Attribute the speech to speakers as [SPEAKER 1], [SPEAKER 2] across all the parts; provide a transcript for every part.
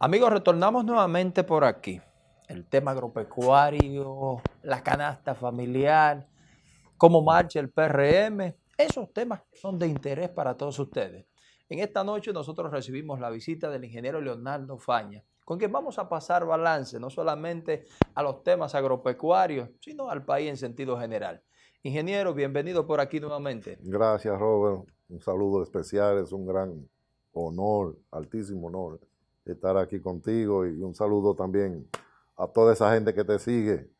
[SPEAKER 1] Amigos, retornamos nuevamente por aquí. El tema agropecuario, la canasta familiar, cómo marcha el PRM, esos temas son de interés para todos ustedes. En esta noche nosotros recibimos la visita del ingeniero Leonardo Faña, con quien vamos a pasar balance no solamente a los temas agropecuarios, sino al país en sentido general. Ingeniero, bienvenido por aquí nuevamente.
[SPEAKER 2] Gracias, Robert. Un saludo especial, es un gran honor, altísimo honor estar aquí contigo y un saludo también a toda esa gente que te sigue.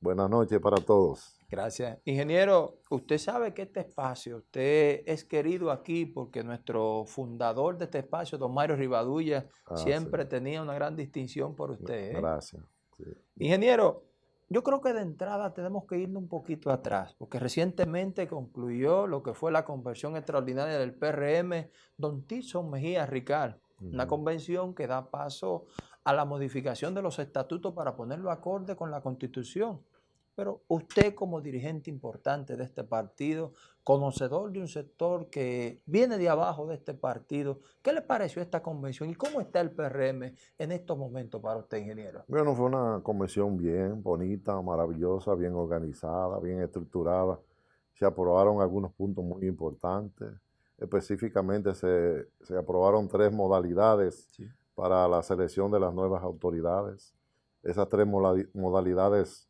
[SPEAKER 2] Buenas noches para todos.
[SPEAKER 1] Gracias. Ingeniero, usted sabe que este espacio, usted es querido aquí porque nuestro fundador de este espacio, don Mario Rivadulla, ah, siempre tenía una gran distinción por usted.
[SPEAKER 2] ¿eh? Gracias.
[SPEAKER 1] Ingeniero, yo creo que de entrada tenemos que irnos un poquito atrás, porque recientemente concluyó lo que fue la conversión extraordinaria del PRM, don Tison Mejía Una convención que da paso a la modificación de los estatutos para ponerlo acorde con la Constitución. Pero usted como dirigente importante de este partido, conocedor de un sector que viene de abajo de este partido, ¿qué le pareció esta convención y cómo está el PRM en estos momentos para usted, ingeniero?
[SPEAKER 2] Bueno, fue una convención bien bonita, maravillosa, bien organizada, bien estructurada. Se aprobaron algunos puntos muy importantes. Específicamente se, aprobaron tres modalidades para la selección de las nuevas autoridades. Esas tres modalidades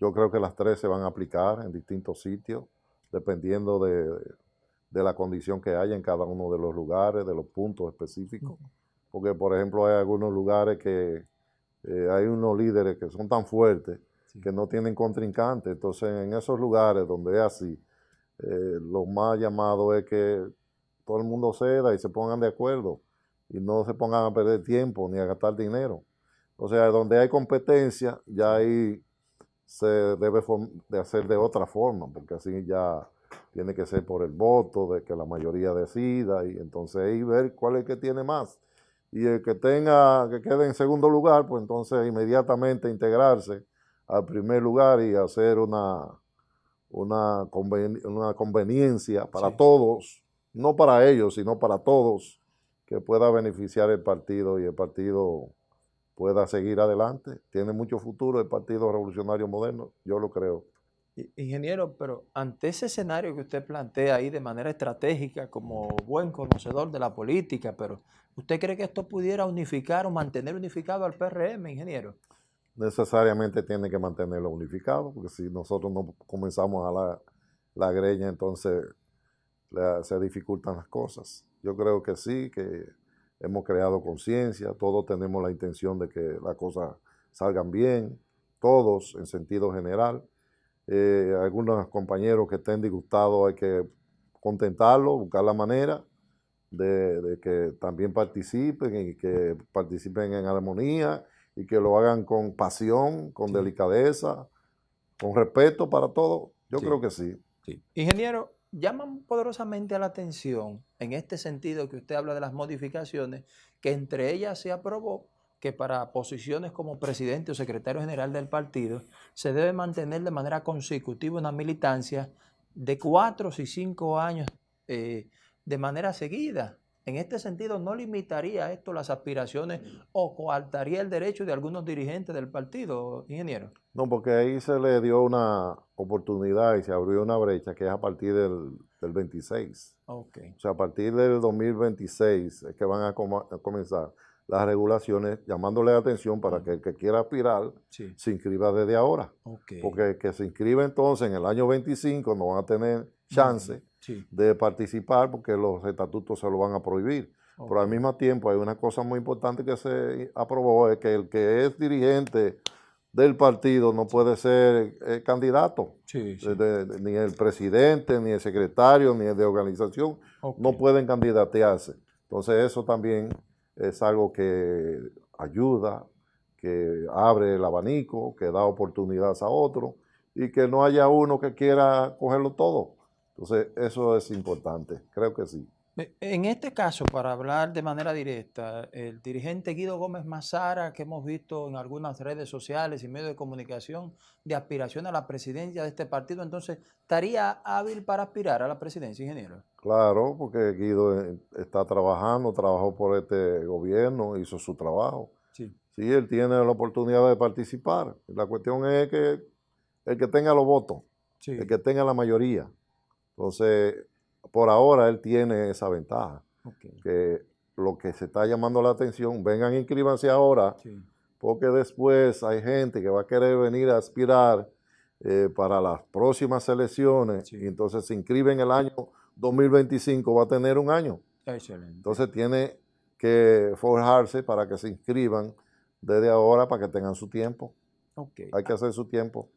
[SPEAKER 2] yo creo que las tres se van a aplicar en distintos sitios, dependiendo de, la condición que haya en cada uno de los lugares, de los puntos específicos. Porque, por ejemplo, hay algunos lugares que eh, hay unos líderes que son tan fuertes que no tienen contrincante. Entonces, en esos lugares donde es así, eh, lo más llamado es que todo el mundo ceda y se pongan de acuerdo y no se pongan a perder tiempo ni a gastar dinero. O sea, donde hay competencia, ya hay se debe de hacer de otra forma, porque así ya tiene que ser por el voto, de que la mayoría decida, y entonces ahí ver cuál es el que tiene más. Y el que tenga, que quede en segundo lugar, pues entonces inmediatamente integrarse al primer lugar y hacer una, una, una conveniencia para todos, no para ellos, sino para todos, que pueda beneficiar el partido y el partido pueda seguir adelante. Tiene mucho futuro el Partido Revolucionario Moderno, yo lo creo.
[SPEAKER 1] Ingeniero, pero ante ese escenario que usted plantea ahí de manera estratégica, como buen conocedor de la política, pero ¿usted cree que esto pudiera unificar o mantener unificado al PRM, ingeniero?
[SPEAKER 2] Necesariamente tiene que mantenerlo unificado, porque si nosotros no comenzamos a la, la greña, entonces se dificultan las cosas. Yo creo que sí, que hemos creado conciencia, todos tenemos la intención de que las cosas salgan bien, todos en sentido general. Eh, algunos compañeros que estén disgustados hay que contentarlos, buscar la manera de, que también participen y que participen en armonía y que lo hagan con pasión, con delicadeza, con respeto para todos. Yo creo que sí.
[SPEAKER 1] sí. Ingeniero, llaman poderosamente la atención en este sentido que usted habla de las modificaciones, que entre ellas se aprobó que para posiciones como presidente o secretario general del partido se debe mantener de manera consecutiva una militancia de cuatro y cinco años eh, de manera seguida. En este sentido, ¿no limitaría esto las aspiraciones o coartaría el derecho de algunos dirigentes del partido, ingeniero?
[SPEAKER 2] No, porque ahí se le dio una oportunidad y se abrió una brecha que es a partir del, 26.
[SPEAKER 1] Okay.
[SPEAKER 2] O sea, a partir del 2026 es que van a, comenzar las regulaciones llamándole la atención para que el que quiera aspirar se inscriba desde ahora. Porque el que se inscribe entonces en el año 25 no van a tener chance de participar porque los estatutos se lo van a prohibir. Pero al mismo tiempo hay una cosa muy importante que se aprobó, es que el que es dirigente del partido no puede ser eh, candidato. ni el presidente, ni el secretario, ni el de organización, no pueden candidatearse. Entonces eso también es algo que ayuda, que abre el abanico, que da oportunidades a otros y que no haya uno que quiera cogerlo todo. Entonces, eso es importante, creo que sí.
[SPEAKER 1] En este caso, para hablar de manera directa, el dirigente Guido Gómez Mazara, que hemos visto en algunas redes sociales y medios de comunicación de aspiración a la presidencia de este partido, entonces, ¿estaría hábil para aspirar a la presidencia, ingeniero?
[SPEAKER 2] Claro, porque Guido eh, está trabajando, trabajó por este gobierno, hizo su trabajo. Sí. sí, él tiene la oportunidad de participar. La cuestión es que el que tenga los votos, el que tenga la mayoría. Entonces, por ahora él tiene esa ventaja. Que lo que se está llamando la atención, vengan inscríbanse ahora, porque después hay gente que va a querer venir a aspirar eh, para las próximas elecciones y entonces se inscribe en el año 2025, va a tener un año. Excelente. Entonces tiene que forjarse para que se inscriban desde ahora para que tengan su tiempo. Hay que hacer su tiempo.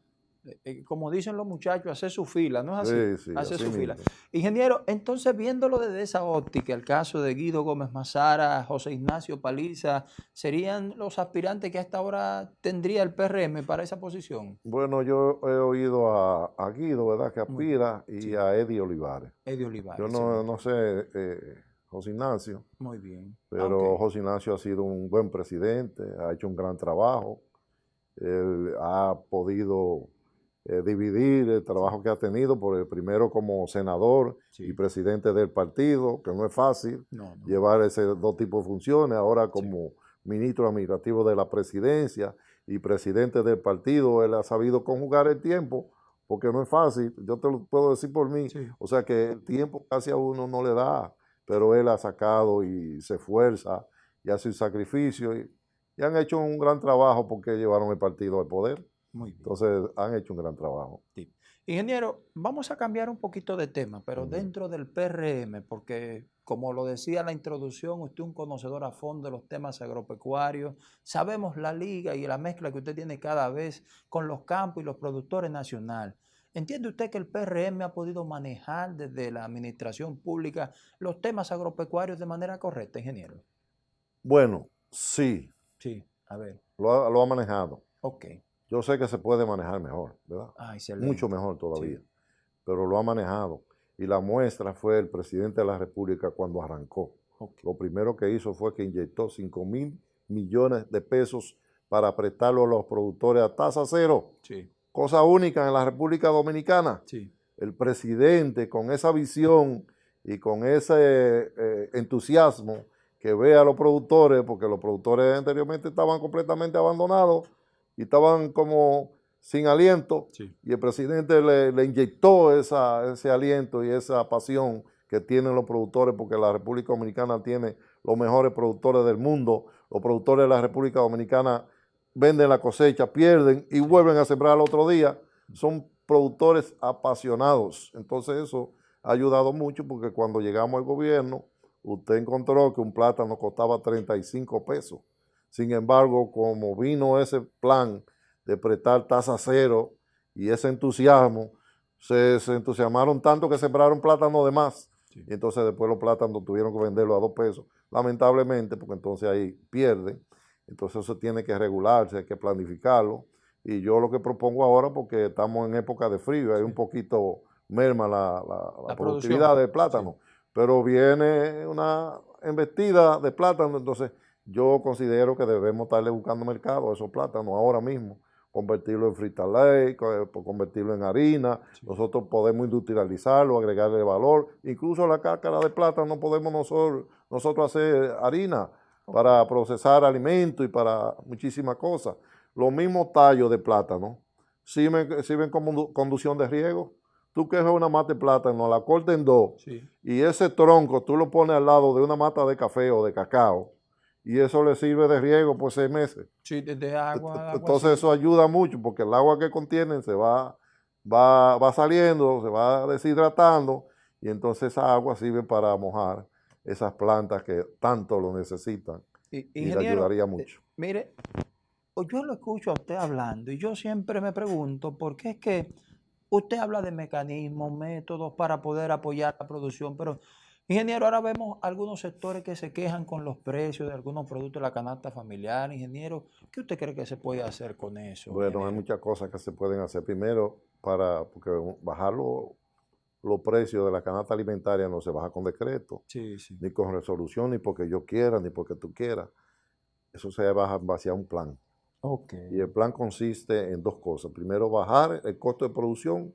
[SPEAKER 1] Eh, eh, como dicen los muchachos, hacer su fila, ¿no es así? Sí, sí, hacer su fila. Ingeniero, entonces viéndolo desde esa óptica, el caso de Guido Gómez Mazara, José Ignacio Paliza, ¿serían los aspirantes que hasta ahora tendría el PRM para esa posición?
[SPEAKER 2] Bueno, yo he oído a, Guido, ¿verdad?, que aspira, y a Eddie Olivares.
[SPEAKER 1] Eddie Olivares.
[SPEAKER 2] Yo no, no sé, eh, José Ignacio.
[SPEAKER 1] Muy bien.
[SPEAKER 2] Pero José Ignacio ha sido un buen presidente, ha hecho un gran trabajo, él ha podido eh, dividir el trabajo que ha tenido, por el primero como senador y presidente del partido, que no es fácil llevar ese dos tipos de funciones, ahora como ministro administrativo de la presidencia y presidente del partido, él ha sabido conjugar el tiempo, porque no es fácil, yo te lo puedo decir por mí, o sea que el tiempo casi a uno no le da, pero él ha sacado y se esfuerza y hace un sacrificio y, y han hecho un gran trabajo porque llevaron el partido al poder. Muy bien. Entonces han hecho un gran trabajo.
[SPEAKER 1] Sí. Ingeniero, vamos a cambiar un poquito de tema, pero dentro del PRM, porque como lo decía en la introducción, usted es un conocedor a fondo de los temas agropecuarios, sabemos la liga y la mezcla que usted tiene cada vez con los campos y los productores nacionales. ¿Entiende usted que el PRM ha podido manejar desde la administración pública los temas agropecuarios de manera correcta, ingeniero?
[SPEAKER 2] Bueno, sí.
[SPEAKER 1] Sí, a ver.
[SPEAKER 2] Lo ha, lo ha manejado.
[SPEAKER 1] Ok.
[SPEAKER 2] Yo sé que se puede manejar mejor, ¿verdad? Ah, Mucho mejor todavía. Pero lo ha manejado. Y la muestra fue el presidente de la República cuando arrancó. Lo primero que hizo fue que inyectó 5 mil millones de pesos para prestarlo a los productores a tasa cero. Sí. Cosa única en la República Dominicana. Sí. El presidente con esa visión y con ese eh, entusiasmo que ve a los productores, porque los productores anteriormente estaban completamente abandonados, y estaban como sin aliento y el presidente le, inyectó ese aliento y esa pasión que tienen los productores porque la República Dominicana tiene los mejores productores del mundo. Los productores de la República Dominicana venden la cosecha, pierden y vuelven a sembrar al otro día. Son productores apasionados. Entonces eso ha ayudado mucho porque cuando llegamos al gobierno, usted encontró que un plátano costaba 35 pesos. Sin embargo, como vino ese plan de prestar tasa cero y ese entusiasmo, se, entusiasmaron tanto que sembraron plátano de más. Y entonces después los plátanos tuvieron que venderlo a dos pesos. Lamentablemente, porque entonces ahí pierden. Entonces eso tiene que regularse, hay que planificarlo. Y yo lo que propongo ahora, porque estamos en época de frío, hay un poquito merma la, productividad del plátano. Pero viene una embestida de plátano, entonces yo considero que debemos estarle buscando mercado a esos plátanos ahora mismo, convertirlo en fritalay, convertirlo en harina, nosotros podemos industrializarlo, agregarle valor, incluso la cáscara de plátano podemos nosotros, nosotros hacer harina para procesar alimentos y para muchísimas cosas. Los mismos tallos de plátano. Sirven, sirven como conducción de riego. Tú quejas una mata de plátano, la cortas en dos, y ese tronco tú lo pones al lado de una mata de café o de cacao, y eso le sirve de riego por seis meses.
[SPEAKER 1] Sí, de, agua.
[SPEAKER 2] Entonces eso ayuda mucho porque el agua que contienen se va, va, va saliendo, se va deshidratando y entonces esa agua sirve para mojar esas plantas que tanto lo necesitan y, y le ayudaría mucho. Eh,
[SPEAKER 1] mire, yo lo escucho a usted hablando y yo siempre me pregunto por qué es que usted habla de mecanismos, métodos para poder apoyar la producción, pero Ingeniero, ahora vemos algunos sectores que se quejan con los precios de algunos productos de la canasta familiar. Ingeniero, ¿qué usted cree que se puede hacer con eso?
[SPEAKER 2] Bueno, hay muchas cosas que se pueden hacer. Primero, para porque bajar los precios de la canasta alimentaria no se baja con decreto, ni con resolución, ni porque yo quiera, ni porque tú quieras. Eso se baja en base a un plan. Okay. Y el plan consiste en dos cosas. Primero, bajar el costo de producción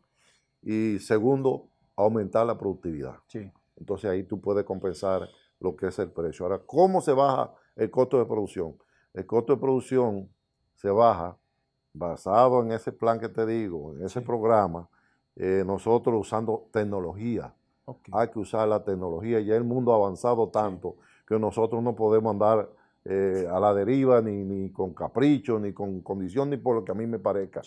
[SPEAKER 2] y segundo, aumentar la productividad. Sí. Entonces ahí tú puedes compensar lo que es el precio. Ahora, ¿cómo se baja el costo de producción? el costo de producción se baja basado en ese plan que te digo, en ese programa, eh, nosotros usando tecnología. Hay que usar la tecnología. Ya el mundo ha avanzado tanto que nosotros no podemos andar eh, a la deriva ni, ni, con capricho, ni con condición, ni por lo que a mí me parezca.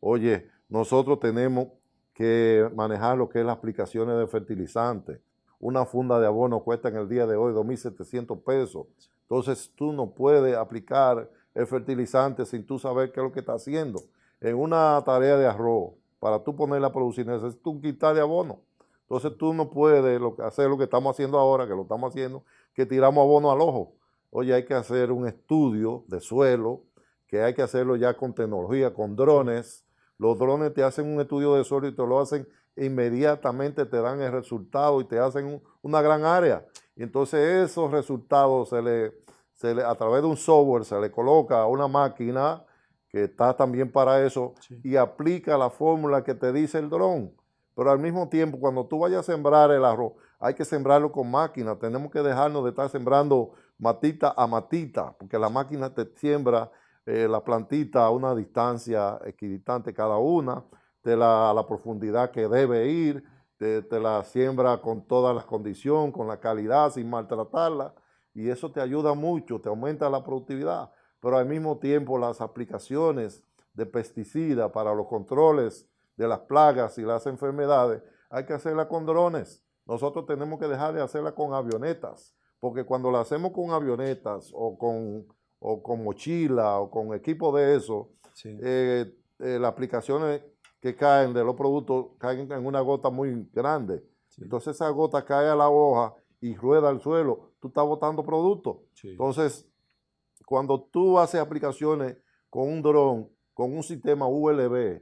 [SPEAKER 2] Oye, nosotros tenemos que manejar lo que es las aplicaciones de fertilizantes. Una funda de abono cuesta en el día de hoy 2.700 pesos. Entonces tú no puedes aplicar el fertilizante sin tú saber qué es lo que está haciendo. En una tarea de arroz, para tú ponerla a producir, necesitas un quitar de abono. Entonces tú no puedes hacer lo que estamos haciendo ahora, que lo estamos haciendo, que tiramos abono al ojo. Oye, hay que hacer un estudio de suelo, que hay que hacerlo ya con tecnología, con drones. Los drones te hacen un estudio de suelo y te lo hacen inmediatamente, te dan el resultado y te hacen una gran área. Y entonces esos resultados se le a través de un software se le coloca a una máquina que está también para eso y aplica la fórmula que te dice el dron. Pero al mismo tiempo, cuando tú vayas a sembrar el arroz, hay que sembrarlo con máquina. Tenemos que dejarnos de estar sembrando matita a matita, porque la máquina te siembra eh, la plantita a una distancia equidistante cada una, de la, a la profundidad que debe ir, te, te la siembra con todas las condiciones, con la calidad, sin maltratarla y eso te ayuda mucho, te aumenta la productividad, pero al mismo tiempo las aplicaciones de pesticidas para los controles de las plagas y las enfermedades, hay que hacerla con drones. Nosotros tenemos que dejar de hacerla con avionetas, porque cuando la hacemos con avionetas o con, o con mochila o con equipo de eso, eh, eh, las aplicaciones que caen de los productos caen en una gota muy grande. Entonces esa gota cae a la hoja y rueda al suelo, tú estás botando producto. Entonces, cuando tú haces aplicaciones con un dron, con un sistema ULB,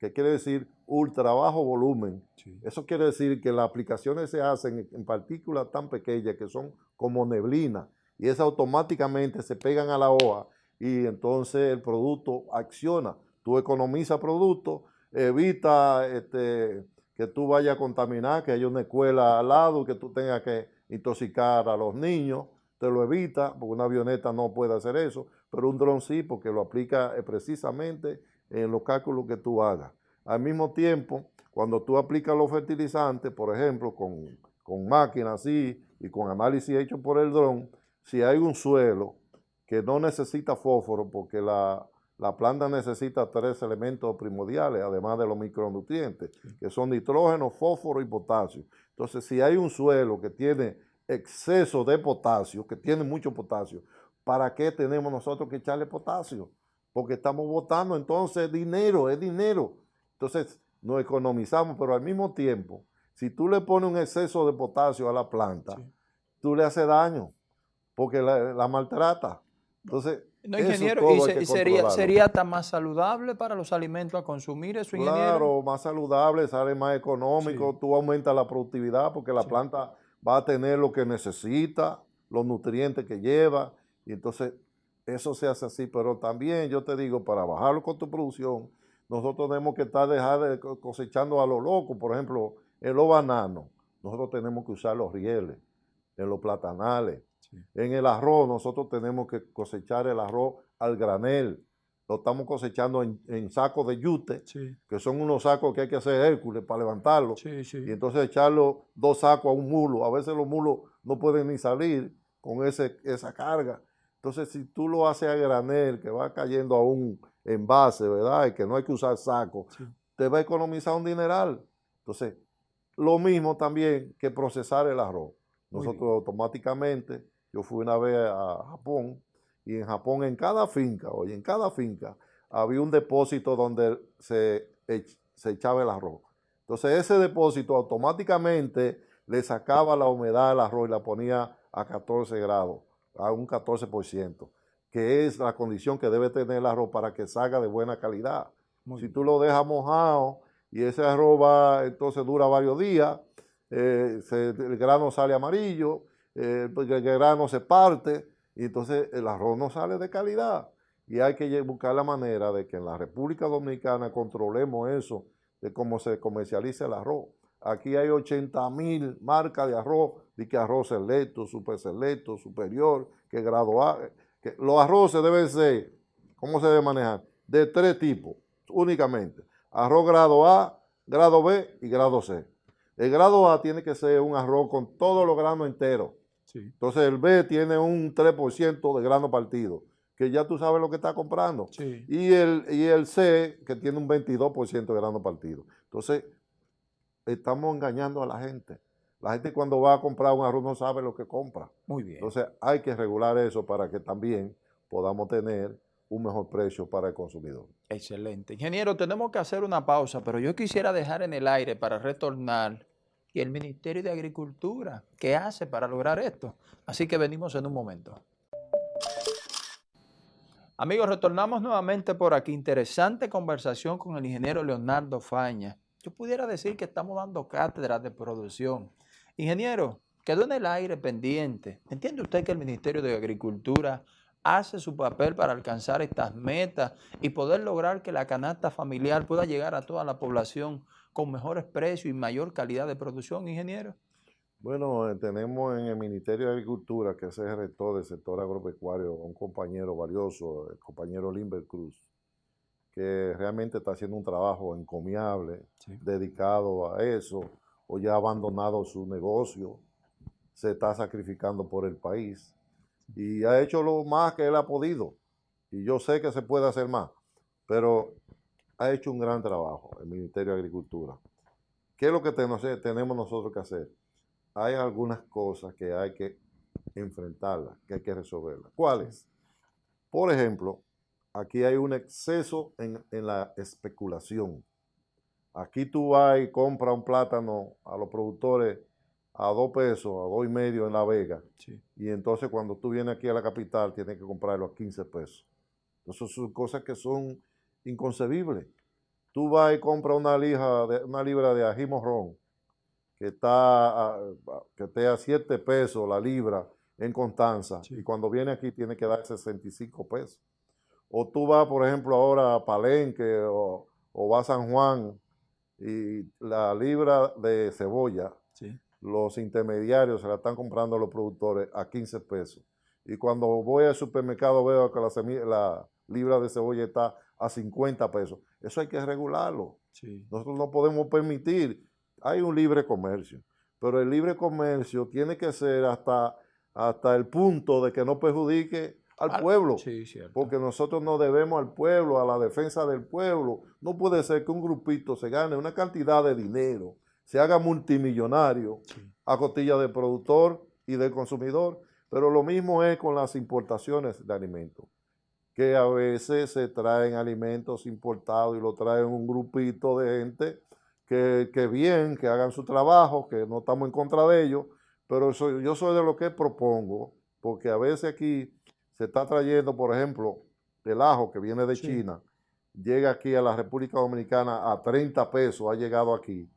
[SPEAKER 2] que quiere decir ultra bajo volumen, eso quiere decir que las aplicaciones se hacen en partículas tan pequeñas que son como neblina, y esas automáticamente se pegan a la hoja y entonces el producto acciona. Tú economizas producto, evita este, que tú vayas a contaminar, que haya una escuela al lado, que tú tengas que intoxicar a los niños, te lo evita, porque una avioneta no puede hacer eso, pero un dron sí, porque lo aplica eh, precisamente en los cálculos que tú hagas. Al mismo tiempo, cuando tú aplicas los fertilizantes, por ejemplo, con, con máquinas así y con análisis hecho por el dron, si hay un suelo que no necesita fósforo, porque la, la planta necesita tres elementos primordiales, además de los micronutrientes, que son nitrógeno, fósforo y potasio. Entonces, si hay un suelo que tiene exceso de potasio, que tiene mucho potasio, ¿para qué tenemos nosotros que echarle potasio? Porque estamos botando entonces dinero, es dinero. Entonces, nos economizamos, pero al mismo tiempo, si tú le pones un exceso de potasio a la planta, tú le haces daño, porque la, la maltrata. Entonces,
[SPEAKER 1] no, ingeniero, y, sería, sería tan más saludable para los alimentos a consumir eso, ingeniero.
[SPEAKER 2] Claro, más saludable, sale más económico, tú aumentas la productividad porque la planta va a tener lo que necesita, los nutrientes que lleva, y entonces eso se hace así, pero también yo te digo, para bajar con tu producción, nosotros tenemos que estar dejar cosechando a lo loco, por ejemplo, en los bananos, nosotros tenemos que usar los rieles, en los platanales, en el arroz nosotros tenemos que cosechar el arroz al granel. Lo estamos cosechando en, sacos de yute, que son unos sacos que hay que hacer Hércules para levantarlo. y entonces echarlo dos sacos a un mulo. A veces los mulos no pueden ni salir con ese, esa carga. Entonces, si tú lo haces a granel, que va cayendo a un envase, ¿verdad? Y que no hay que usar saco, te va a economizar un dineral. Entonces, lo mismo también que procesar el arroz. Nosotros automáticamente yo fui una vez a Japón y en Japón en cada finca, oye, en cada finca había un depósito donde se, se echaba el arroz. Entonces ese depósito automáticamente le sacaba la humedad del arroz y la ponía a 14 grados, a un 14%, que es la condición que debe tener el arroz para que salga de buena calidad. si tú lo dejas mojado y ese arroz va, entonces dura varios días, eh, el grano sale amarillo, eh, porque el grano se parte y entonces el arroz no sale de calidad. Y hay que buscar la manera de que en la República Dominicana controlemos eso, de cómo se comercializa el arroz. Aquí hay 80 mil marcas de arroz, de que arroz selecto, super selecto, superior, que grado A. que los arroces deben ser, ¿cómo se debe manejar? De tres tipos, únicamente. Arroz grado A, grado B y grado C. El grado A tiene que ser un arroz con todos los granos enteros. Entonces el B tiene un 3% de grano partido, que ya tú sabes lo que está comprando. Y, el, y el C, que tiene un 22% de grano partido. Entonces, estamos engañando a la gente. La gente cuando va a comprar un arroz no sabe lo que compra.
[SPEAKER 1] Muy bien.
[SPEAKER 2] Entonces hay que regular eso para que también podamos tener un mejor precio para el consumidor.
[SPEAKER 1] Excelente. Ingeniero, tenemos que hacer una pausa, pero yo quisiera dejar en el aire para retornar y el Ministerio de Agricultura, ¿qué hace para lograr esto? Así que venimos en un momento. Amigos, retornamos nuevamente por aquí. Interesante conversación con el ingeniero Leonardo Faña. Yo pudiera decir que estamos dando cátedras de producción. Ingeniero, quedó en el aire pendiente. ¿Entiende usted que el Ministerio de Agricultura hace su papel para alcanzar estas metas y poder lograr que la canasta familiar pueda llegar a toda la población con mejores precios y mayor calidad de producción, ingeniero?
[SPEAKER 2] Bueno, eh, tenemos en el Ministerio de Agricultura, que es el rector del sector agropecuario, un compañero valioso, el compañero Limber Cruz, que realmente está haciendo un trabajo encomiable, dedicado a eso, o ya ha abandonado su negocio, se está sacrificando por el país y ha hecho lo más que él ha podido. Y yo sé que se puede hacer más, pero ha hecho un gran trabajo el Ministerio de Agricultura. ¿Qué es lo que tenemos nosotros que hacer? Hay algunas cosas que hay que enfrentarlas, que hay que resolverlas. ¿Cuáles? Por ejemplo, aquí hay un exceso en, la especulación. Aquí tú vas y compras un plátano a los productores a dos pesos, a dos y medio en La Vega. Y entonces cuando tú vienes aquí a la capital tienes que comprarlo a 15 pesos. Entonces son cosas que son inconcebibles. Tú vas y compras una, lija de, una libra de ají morrón que está a, que esté a 7 pesos la libra en Constanza y cuando viene aquí tiene que dar 65 pesos. O tú vas, por ejemplo, ahora a Palenque o, o vas a San Juan y la libra de cebolla, los intermediarios se la están comprando a los productores a 15 pesos. Y cuando voy al supermercado veo que la, la libra de cebolla está a 50 pesos. Eso hay que regularlo. Nosotros no podemos permitir, hay un libre comercio, pero el libre comercio tiene que ser hasta, hasta el punto de que no perjudique al pueblo. porque nosotros no debemos al pueblo, a la defensa del pueblo. No puede ser que un grupito se gane una cantidad de dinero, se haga multimillonario a costilla del productor y del consumidor. Pero lo mismo es con las importaciones de alimentos que a veces se traen alimentos importados y lo traen un grupito de gente que, que bien, que hagan su trabajo, que no estamos en contra de ellos, pero yo soy de lo que propongo, porque a veces aquí se está trayendo, por ejemplo, el ajo que viene de China, llega aquí a la República Dominicana a 30 pesos, ha llegado aquí.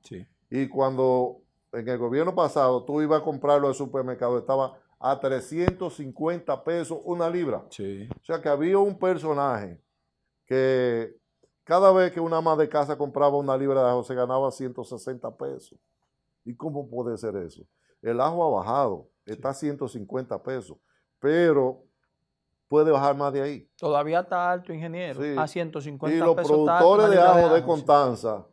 [SPEAKER 2] Y cuando en el gobierno pasado tú ibas a comprarlo al supermercado, estaba a 350 pesos una libra. Sí. O sea que había un personaje que cada vez que una ama de casa compraba una libra de ajo se ganaba 160 pesos. ¿Y cómo puede ser eso? El ajo ha bajado, está a 150 pesos, pero puede bajar más de ahí.
[SPEAKER 1] Todavía está alto, ingeniero, a 150 pesos.
[SPEAKER 2] Y los productores de ajo de, Constanza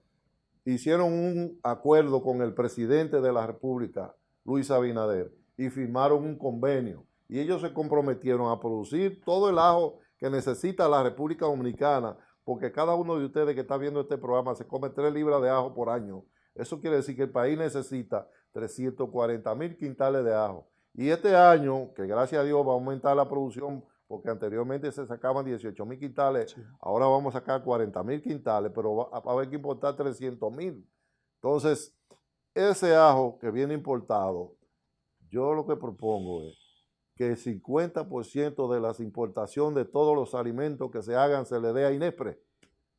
[SPEAKER 2] hicieron un acuerdo con el presidente de la República, Luis Abinader, y firmaron un convenio. Y ellos se comprometieron a producir todo el ajo que necesita la República Dominicana, porque cada uno de ustedes que está viendo este programa se come 3 libras de ajo por año. Eso quiere decir que el país necesita 340 mil quintales de ajo. Y este año, que gracias a Dios va a aumentar la producción, porque anteriormente se sacaban 18 mil quintales, ahora vamos a sacar 40 mil quintales, pero va, a haber que importar 300 mil. Entonces, ese ajo que viene importado yo lo que propongo es que el 50% de las importaciones de todos los alimentos que se hagan se le dé a INESPRE,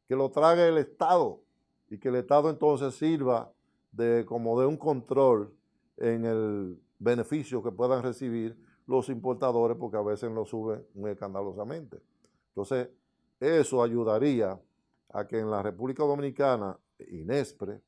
[SPEAKER 2] que lo trague el Estado y que el Estado entonces sirva de, como de un control en el beneficio que puedan recibir los importadores porque a veces lo suben muy escandalosamente. Entonces, eso ayudaría a que en la República Dominicana, INESPRE,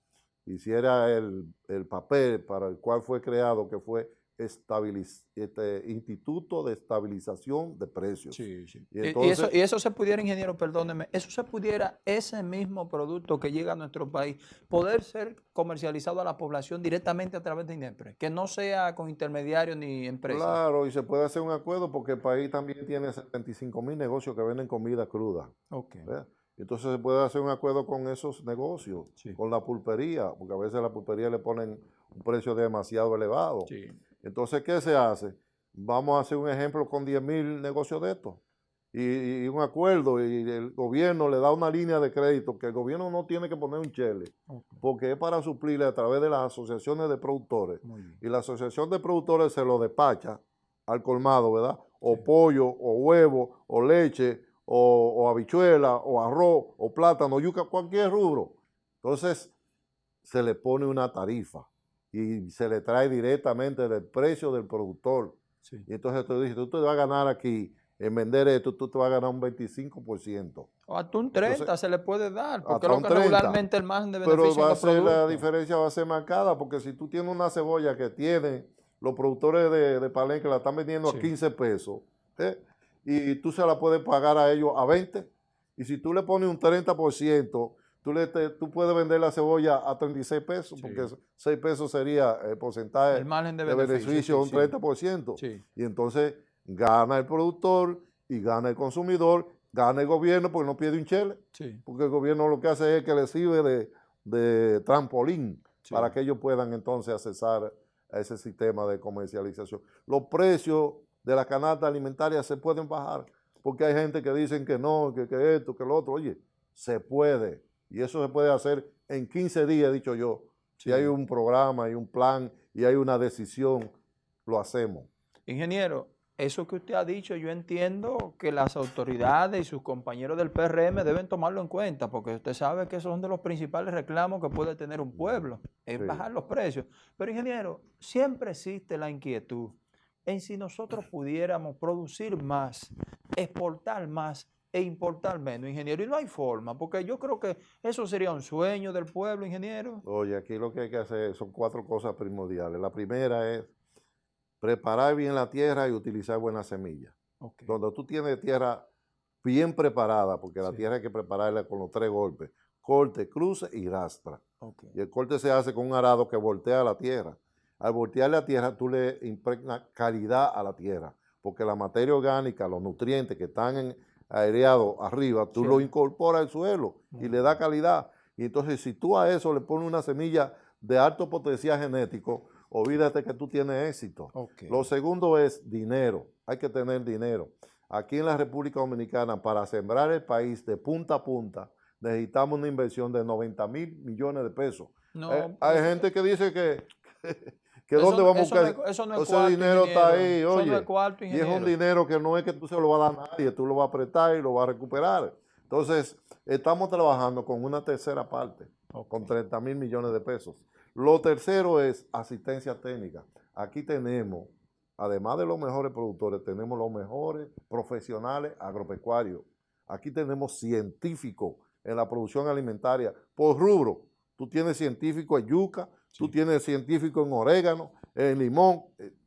[SPEAKER 2] hiciera el, el papel para el cual fue creado, que fue este Instituto de Estabilización de Precios.
[SPEAKER 1] Sí, sí. Y, eso, y, eso, se pudiera, ingeniero, perdóneme, eso se pudiera, ese mismo producto que llega a nuestro país, poder ser comercializado a la población directamente a través de INEPRE, que no sea con intermediarios ni empresas.
[SPEAKER 2] Claro, y se puede hacer un acuerdo porque el país también tiene 75 mil negocios que venden comida cruda.
[SPEAKER 1] Ok.
[SPEAKER 2] Entonces se puede hacer un acuerdo con esos negocios, con la pulpería, porque a veces la pulpería le ponen un precio demasiado elevado.
[SPEAKER 1] Sí.
[SPEAKER 2] Entonces, ¿qué se hace? Vamos a hacer un ejemplo con 10 mil negocios de estos. Y, un acuerdo y el gobierno le da una línea de crédito que el gobierno no tiene que poner un chele, porque es para suplirle a través de las asociaciones de productores. Y la asociación de productores se lo despacha al colmado, ¿verdad? O pollo, o huevo, o leche, o, o habichuela, o arroz, o plátano, yuca, cualquier rubro. Entonces, se le pone una tarifa y se le trae directamente del precio del productor. Y entonces tú dices, tú te vas a ganar aquí, en vender esto, tú te vas a ganar un 25%.
[SPEAKER 1] O hasta un 30% se le puede dar, porque lo que regularmente el margen de beneficio
[SPEAKER 2] Pero va a ser, la diferencia va a ser marcada, porque si tú tienes una cebolla que tiene los productores de, de Palenque la están vendiendo a 15 pesos, ¿eh? y tú se la puedes pagar a ellos a 20, y si tú le pones un 30%, tú, le tú puedes vender la cebolla a 36 pesos, porque 6 pesos sería el porcentaje
[SPEAKER 1] el margen de, beneficio,
[SPEAKER 2] un 30%. Y entonces gana el productor y gana el consumidor, gana el gobierno porque no pierde un chele. Porque el gobierno lo que hace es que le sirve de, trampolín para que ellos puedan entonces accesar a ese sistema de comercialización. Los precios de la canasta alimentaria se pueden bajar, porque hay gente que dicen que no, que, que esto, que lo otro. Oye, se puede. Y eso se puede hacer en 15 días, he dicho yo. Si hay un programa y un plan y hay una decisión, lo hacemos.
[SPEAKER 1] Ingeniero, eso que usted ha dicho, yo entiendo que las autoridades y sus compañeros del PRM deben tomarlo en cuenta, porque usted sabe que esos son de los principales reclamos que puede tener un pueblo, es bajar los precios. Pero ingeniero, siempre existe la inquietud en si nosotros pudiéramos producir más, exportar más e importar menos, ingeniero. Y no hay forma, porque yo creo que eso sería un sueño del pueblo, ingeniero.
[SPEAKER 2] Oye, aquí lo que hay que hacer son cuatro cosas primordiales. La primera es preparar bien la tierra y utilizar buenas semillas. Donde tú tienes tierra bien preparada, porque la tierra hay que prepararla con los tres golpes, corte, cruce y rastra. Y el corte se hace con un arado que voltea la tierra. Al voltear la tierra, tú le impregnas calidad a la tierra, porque la materia orgánica, los nutrientes que están en, aireado arriba, tú lo incorporas al suelo y le da calidad. Y entonces si tú a eso le pones una semilla de alto potencial genético, olvídate que tú tienes éxito. Lo segundo es dinero, hay que tener dinero. Aquí en la República Dominicana, para sembrar el país de punta a punta, necesitamos una inversión de 90 mil millones de pesos. Eh, hay gente que dice que, que dónde vamos a buscar.
[SPEAKER 1] eso no es
[SPEAKER 2] ese dinero está ahí, oye. y es un dinero que no es que tú se lo vas a dar a nadie, tú lo vas a apretar y lo vas a recuperar. Entonces, estamos trabajando con una tercera parte, con 30 mil millones de pesos. Lo tercero es asistencia técnica. Aquí tenemos, además de los mejores productores, tenemos los mejores profesionales agropecuarios. Aquí tenemos científicos en la producción alimentaria por rubro. Tú tienes científicos en yuca, tú tienes científicos en orégano, en limón.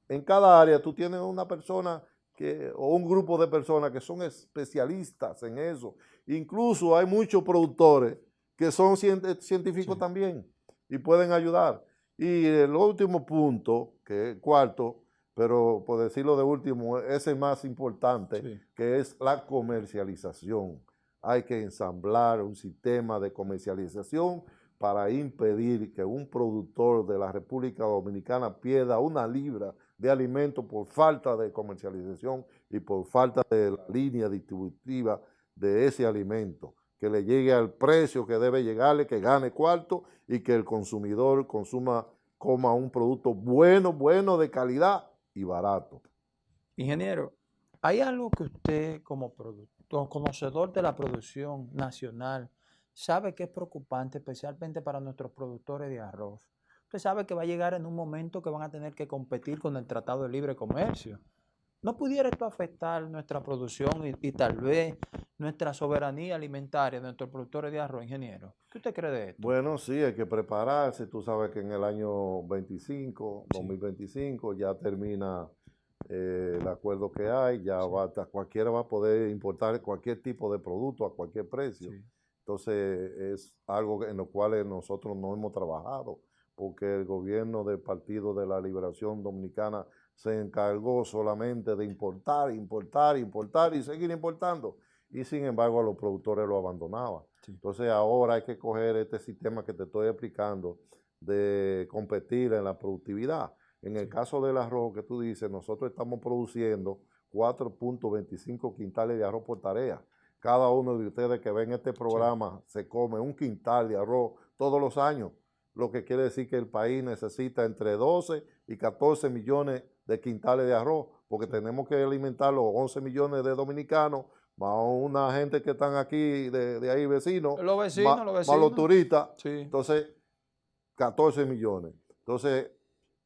[SPEAKER 2] En cada área tú tienes una persona que, o un grupo de personas que son especialistas en eso. Incluso hay muchos productores que son científicos también y pueden ayudar. Y el último punto, que es cuarto, pero por decirlo de último, es el más importante, que es la comercialización. Hay que ensamblar un sistema de comercialización para impedir que un productor de la República Dominicana pierda una libra de alimento por falta de comercialización y por falta de la línea distributiva de ese alimento, que le llegue al precio que debe llegarle, que gane cuarto y que el consumidor consuma, coma un producto bueno, bueno, de calidad y barato.
[SPEAKER 1] Ingeniero, ¿hay algo que usted como productor, conocedor de la producción nacional, sabe que es preocupante, especialmente para nuestros productores de arroz. Usted sabe que va a llegar en un momento que van a tener que competir con el Tratado de Libre Comercio. ¿No pudiera esto afectar nuestra producción y, tal vez nuestra soberanía alimentaria de nuestros productores de arroz, ingeniero? ¿Qué usted cree de esto?
[SPEAKER 2] Bueno, sí, hay que prepararse. Tú sabes que en el año 25, 2025, ya termina eh, el acuerdo que hay, ya va, cualquiera va a poder importar cualquier tipo de producto a cualquier precio. Entonces, es algo en lo cual nosotros no hemos trabajado, porque el gobierno del Partido de la Liberación Dominicana se encargó solamente de importar, importar, importar y seguir importando. Y sin embargo a los productores lo abandonaban. Entonces ahora hay que coger este sistema que te estoy explicando de competir en la productividad. En el caso del arroz que tú dices, nosotros estamos produciendo 4.25 quintales de arroz por tarea. Cada uno de ustedes que ven este programa se come un quintal de arroz todos los años, lo que quiere decir que el país necesita entre 12 y 14 millones de quintales de arroz, porque tenemos que alimentar los 11 millones de dominicanos, más una gente que están aquí de, ahí vecinos,
[SPEAKER 1] los vecinos,
[SPEAKER 2] más,
[SPEAKER 1] los vecinos.
[SPEAKER 2] los turistas, entonces 14 millones. Entonces,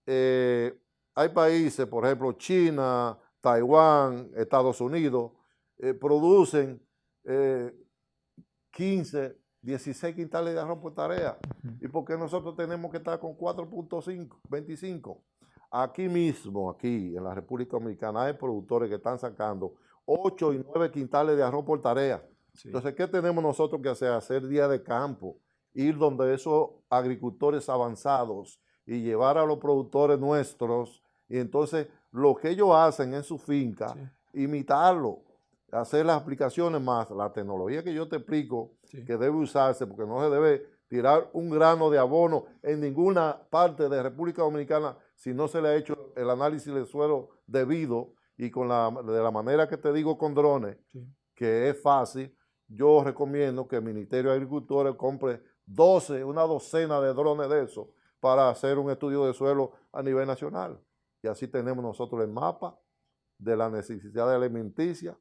[SPEAKER 2] eh, hay países, por ejemplo, China, Taiwán, Estados Unidos, eh, producen 15, eh, 16 quintales de arroz por tarea. ¿Y por qué nosotros tenemos que estar con 4.5, 25? Aquí mismo, aquí en la República Dominicana, hay productores que están sacando 8 y 9 quintales de arroz por tarea. Entonces, ¿qué tenemos nosotros que hacer? Hacer día de campo, ir donde esos agricultores avanzados y llevar a los productores nuestros, y entonces lo que ellos hacen en su finca, imitarlo, hacer las aplicaciones más, la tecnología que yo te explico, que debe usarse, porque no se debe tirar un grano de abono en ninguna parte de República Dominicana si no se le ha hecho el análisis del suelo debido y con la, de la manera que te digo con drones, que es fácil, yo recomiendo que el Ministerio de Agricultura compre 12, una docena de drones de eso para hacer un estudio de suelo a nivel nacional. Y así tenemos nosotros el mapa de la necesidad de alimenticia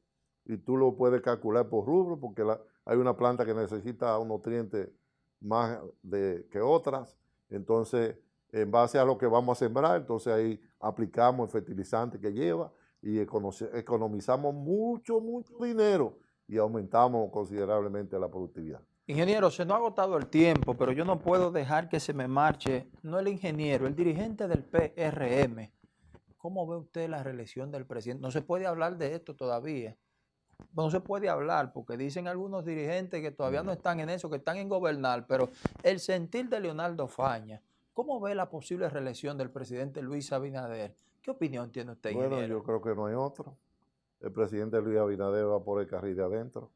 [SPEAKER 2] y tú lo puedes calcular por rubro porque hay una planta que necesita un nutriente más que otras. Entonces, en base a lo que vamos a sembrar, entonces ahí aplicamos el fertilizante que lleva y economizamos mucho, mucho dinero y aumentamos considerablemente la productividad.
[SPEAKER 1] Ingeniero, se nos ha agotado el tiempo, pero yo no puedo dejar que se me marche, no el ingeniero, el dirigente del PRM. ¿Cómo ve usted la reelección del presidente? No se puede hablar de esto todavía. No se puede hablar porque dicen algunos dirigentes que todavía no están en eso, que están en gobernar, pero el sentir de Leonardo Faña, ¿Cómo ve la posible reelección del presidente Luis Abinader? ¿Qué opinión tiene usted,
[SPEAKER 2] Bueno, yo creo que no hay otro. El presidente Luis Abinader va por el carril de adentro.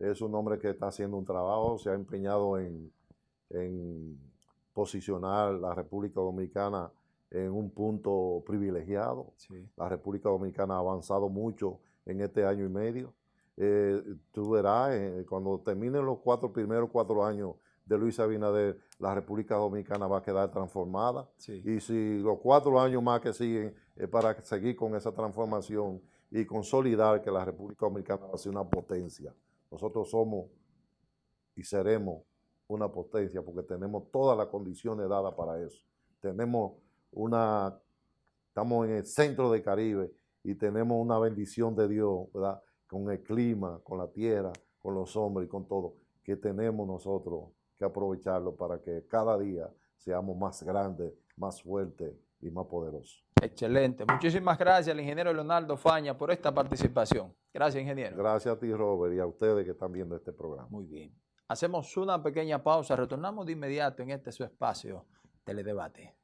[SPEAKER 2] Es un hombre que está haciendo un trabajo, se ha empeñado en, posicionar la República Dominicana en un punto privilegiado. La República Dominicana ha avanzado mucho en este año y medio. Eh, tú verás, eh, cuando terminen los cuatro primeros cuatro años de Luis Abinader, la República Dominicana va a quedar transformada. Y si los cuatro años más que siguen es para seguir con esa transformación y consolidar que la República Dominicana va a ser una potencia. Nosotros somos y seremos una potencia porque tenemos todas las condiciones dadas para eso. Tenemos una, estamos en el centro del Caribe y tenemos una bendición de Dios, ¿verdad? Con el clima, con la tierra, con los hombres y con todo, que tenemos nosotros que aprovecharlo para que cada día seamos más grandes, más fuertes y más poderosos.
[SPEAKER 1] Excelente. Muchísimas gracias al ingeniero Leonardo Faña por esta participación. Gracias, ingeniero.
[SPEAKER 2] Gracias a ti, Robert, y a ustedes que están viendo este programa.
[SPEAKER 1] Muy bien. Hacemos una pequeña pausa. Retornamos de inmediato en este su espacio, Teledebate.